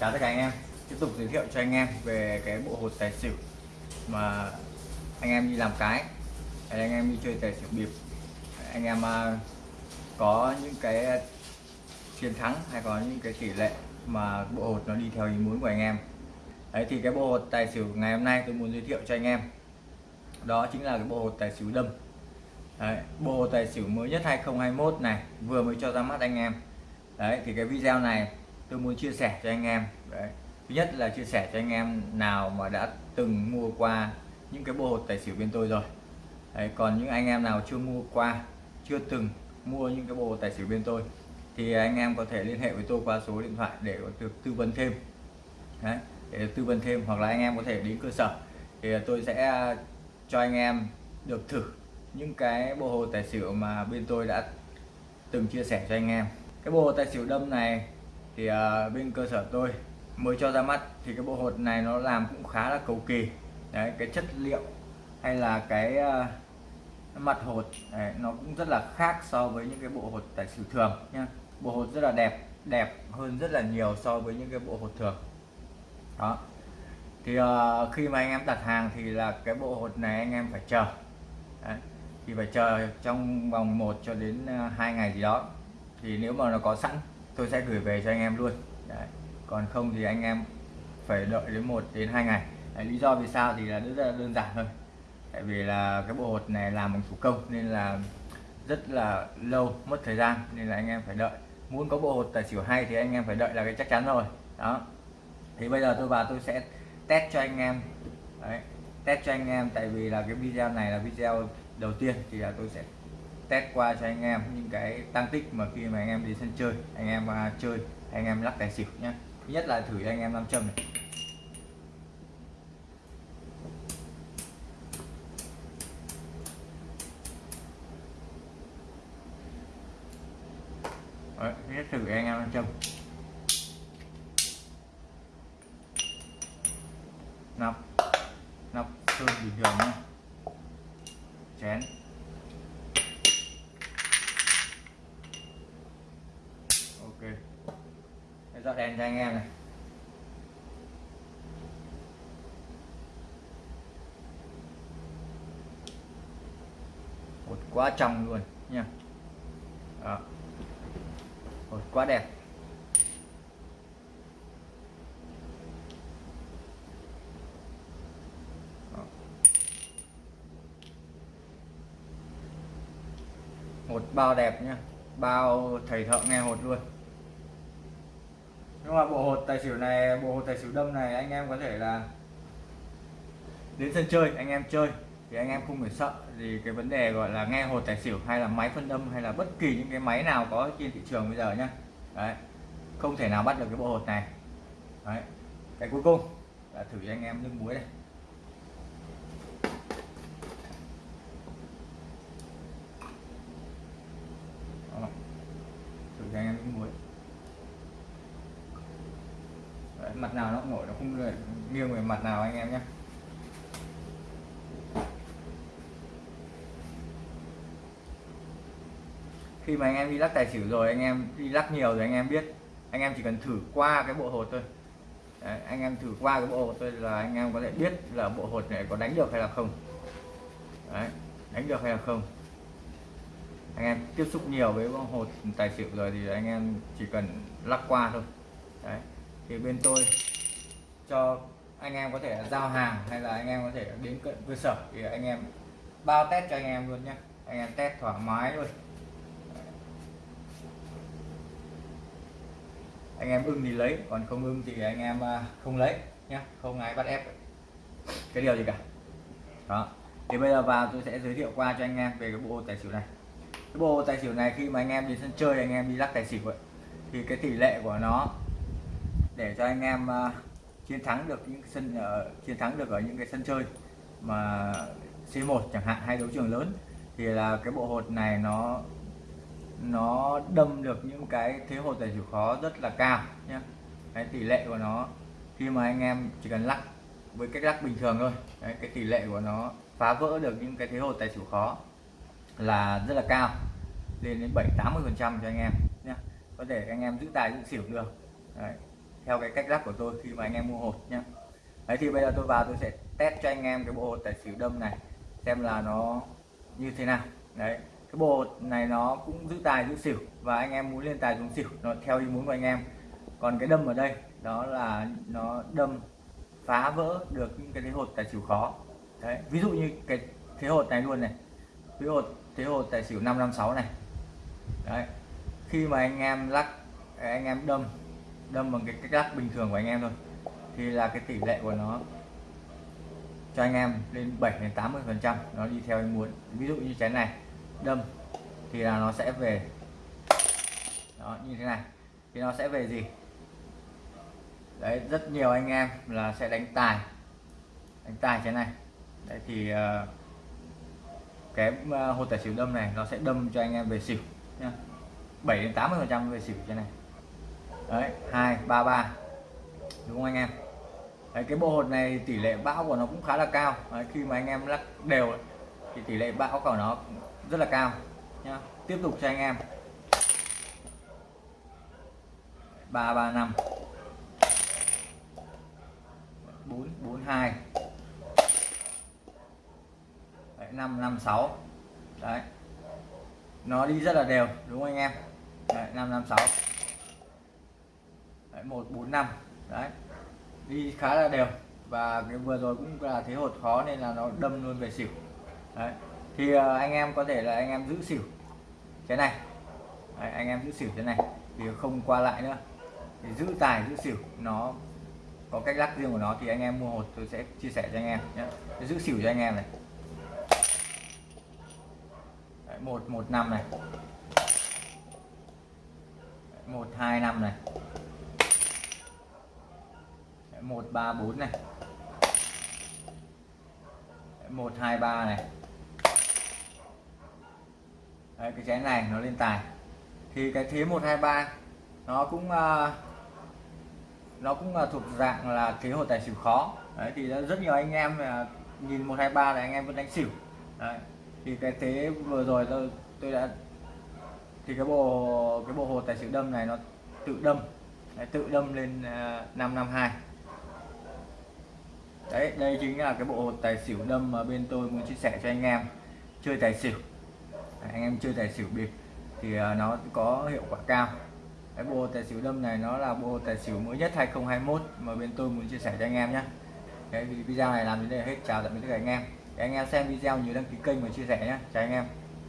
chào tất cả anh em. Tiếp tục giới thiệu cho anh em về cái bộ hột tài xỉu mà anh em đi làm cái. Hay anh em đi chơi tài xỉu bịp. Anh em à, có những cái chiến thắng hay có những cái tỷ lệ mà bộ hột nó đi theo ý muốn của anh em. Đấy thì cái bộ hột tài xỉu ngày hôm nay tôi muốn giới thiệu cho anh em. Đó chính là cái bộ hột tài xỉu đâm. Đấy, bộ hột tài xỉu mới nhất 2021 này vừa mới cho ra mắt anh em. Đấy thì cái video này tôi muốn chia sẻ cho anh em. Đấy. Thứ nhất là chia sẻ cho anh em nào mà đã từng mua qua những cái bộ hột tài xỉu bên tôi rồi. Đấy, còn những anh em nào chưa mua qua chưa từng mua những cái bộ hột tài xỉu bên tôi thì anh em có thể liên hệ với tôi qua số điện thoại để được tư vấn thêm. Đấy, để tư vấn thêm hoặc là anh em có thể đến cơ sở thì tôi sẽ cho anh em được thử những cái bộ hồ tài xỉu mà bên tôi đã từng chia sẻ cho anh em. Cái bộ hồ tài xỉu đâm này thì uh, bên cơ sở tôi mới cho ra mắt thì cái bộ hột này nó làm cũng khá là cầu kỳ. Đấy cái chất liệu hay là cái uh, mặt hột đấy, nó cũng rất là khác so với những cái bộ hột tài xỉu thường nha bộ hột rất là đẹp đẹp hơn rất là nhiều so với những cái bộ hột thường. Đó. Thì uh, khi mà anh em đặt hàng thì là cái bộ hột này anh em phải chờ. Đấy. thì phải chờ trong vòng 1 cho đến 2 ngày gì đó. Thì nếu mà nó có sẵn tôi sẽ gửi về cho anh em luôn. Đấy. còn không thì anh em phải đợi đến 1 đến 2 ngày. Đấy, lý do vì sao thì là rất là đơn giản thôi. Tại vì là cái bộ hột này làm bằng thủ công nên là rất là lâu mất thời gian nên là anh em phải đợi. Muốn có bộ hột tài xỉu hay thì anh em phải đợi là cái chắc chắn rồi. Đó. Thì bây giờ tôi vào tôi sẽ test cho anh em. Đấy, test cho anh em tại vì là cái video này là video đầu tiên thì là tôi sẽ test qua cho anh em những cái tăng tích mà khi mà anh em đi sân chơi anh em uh, chơi anh em lắc tài xỉu nhé thứ nhất là thử cho anh em nam châm này. Đấy, nhất thử anh em nam châm. Nắp nắp sơn bình thường nhé chén. Để dọn đèn cho anh em này. Một quá trong luôn, nha. Đó. một quá đẹp. Một bao đẹp nhá bao thầy thợ nghe hột luôn nhưng mà bộ hột tài xỉu này, bộ hột tài xỉu đâm này, anh em có thể là đến sân chơi, anh em chơi. Thì anh em không phải sợ. Gì cái vấn đề gọi là nghe hột tài xỉu hay là máy phân âm hay là bất kỳ những cái máy nào có trên thị trường bây giờ nhá. Đấy, không thể nào bắt được cái bộ hột này. Đấy, cái cuối cùng là thử cho anh em nước muối này thử cho anh em nước muối. Đấy, mặt nào nó cũng nổi nó không nghiêng về mặt nào anh em nhé. Khi mà anh em đi lắc tài xỉu rồi anh em đi lắc nhiều rồi anh em biết anh em chỉ cần thử qua cái bộ hột thôi. Đấy, anh em thử qua cái bộ hột thôi là anh em có thể biết là bộ hột này có đánh được hay là không. Đấy, đánh được hay là không. Anh em tiếp xúc nhiều với hột tài xỉu rồi thì anh em chỉ cần lắc qua thôi. Đấy thì bên tôi cho anh em có thể giao hàng hay là anh em có thể đến cận cơ sở thì anh em bao test cho anh em luôn nhé anh em test thoải mái luôn. Anh em ưng thì lấy còn không ưng thì anh em à, không lấy nhé không ai bắt ép. Cái điều gì cả. Đó. Thì bây giờ vào tôi sẽ giới thiệu qua cho anh em về cái bộ tài xỉu này. Cái bộ tài xỉu này khi mà anh em đi sân chơi anh em đi lắc tài xỉu ấy, thì cái tỷ lệ của nó để cho anh em uh, chiến thắng được những sân uh, chiến thắng được ở những cái sân chơi mà C1 chẳng hạn hay đấu trường lớn thì là cái bộ hột này nó nó đâm được những cái thế hột tài xỉu khó rất là cao nhé cái tỷ lệ của nó khi mà anh em chỉ cần lắc với cách lắc bình thường thôi Đấy, cái tỷ lệ của nó phá vỡ được những cái thế hột tài xỉu khó là rất là cao lên đến 7 80 phần trăm cho anh em nhé có thể anh em giữ tài giữ xỉu được Đấy theo cái cách lắp của tôi khi mà anh em mua hột nhé đấy, thì bây giờ tôi vào tôi sẽ test cho anh em cái bộ hột tài xỉu đâm này, xem là nó như thế nào. Đấy, cái bộ hột này nó cũng giữ tài giữ xỉu và anh em muốn lên tài xuống xỉu, nó theo ý muốn của anh em. Còn cái đâm ở đây, đó là nó đâm phá vỡ được những cái thế hột tài xỉu khó. Đấy, ví dụ như cái thế hột này luôn này thế hột thế hột tài xỉu 556 này. Đấy, khi mà anh em lắc, anh em đâm đâm bằng cái cách lắc bình thường của anh em thôi. Thì là cái tỷ lệ của nó cho anh em lên 7 đến 80 phần trăm. Nó đi theo anh muốn. Ví dụ như chén này đâm thì là nó sẽ về. Đó như thế này. Thì nó sẽ về gì? Đấy rất nhiều anh em là sẽ đánh tài. Đánh tài chén này. Đấy thì uh, cái ờ, uh, tài xỉu đâm này nó sẽ đâm cho anh em về xỉu nhá. 7 đến 80 phần trăm về xỉu chén này đấy hai ba ba. Đúng không anh em? Đấy, cái bộ hột này tỷ lệ bão của nó cũng khá là cao. Đấy, khi mà anh em lắc đều thì tỷ lệ bão của nó rất là cao. Nhá tiếp tục cho anh em. Ba ba năm. Bốn bốn hai. Năm năm sáu. Đấy. Nó đi rất là đều đúng không anh em? Năm năm sáu một bốn năm. Đấy đi khá là đều. Và cái vừa rồi cũng là thế hột khó nên là nó đâm luôn về xỉu. Đấy thì ờ, anh em có thể là anh em giữ xỉu thế này. Đấy, anh em giữ xỉu thế này thì không qua lại nữa. Thì giữ tài giữ xỉu nó có cách lắc riêng của nó thì anh em mua hột tôi sẽ chia sẻ cho anh em nhé. Giữ xỉu cho anh em này. Đấy, một một năm này. Một hai năm này một ba bốn này. Một hai ba này. Đấy, cái chén này nó lên tài. Thì cái thế 123 nó cũng uh, nó cũng uh, thuộc dạng là kế hồ tài xỉu khó. Đấy thì rất nhiều anh em uh, nhìn 123 là anh em vẫn đánh xỉu. Đấy. thì cái thế vừa rồi tôi tôi đã thì cái bộ cái bộ hồ tài xỉu đâm này nó tự đâm. Đấy, tự đâm lên ờ, uh, 552 đấy, đây chính là cái bộ hột tài xỉu đâm mà bên tôi muốn chia sẻ cho anh em. Chơi tài xỉu. Anh em chơi tài xỉu bịp thì à, nó có hiệu quả cao. Cái bộ tài xỉu đâm này nó là bộ tài xỉu mới nhất 2021 mà bên tôi muốn chia sẻ cho anh em nhé cái video này làm đến đây là hết. Chào tạm biệt tất cả anh em. Để anh em xem video nhớ đăng ký kênh và chia sẻ nhé chào anh em.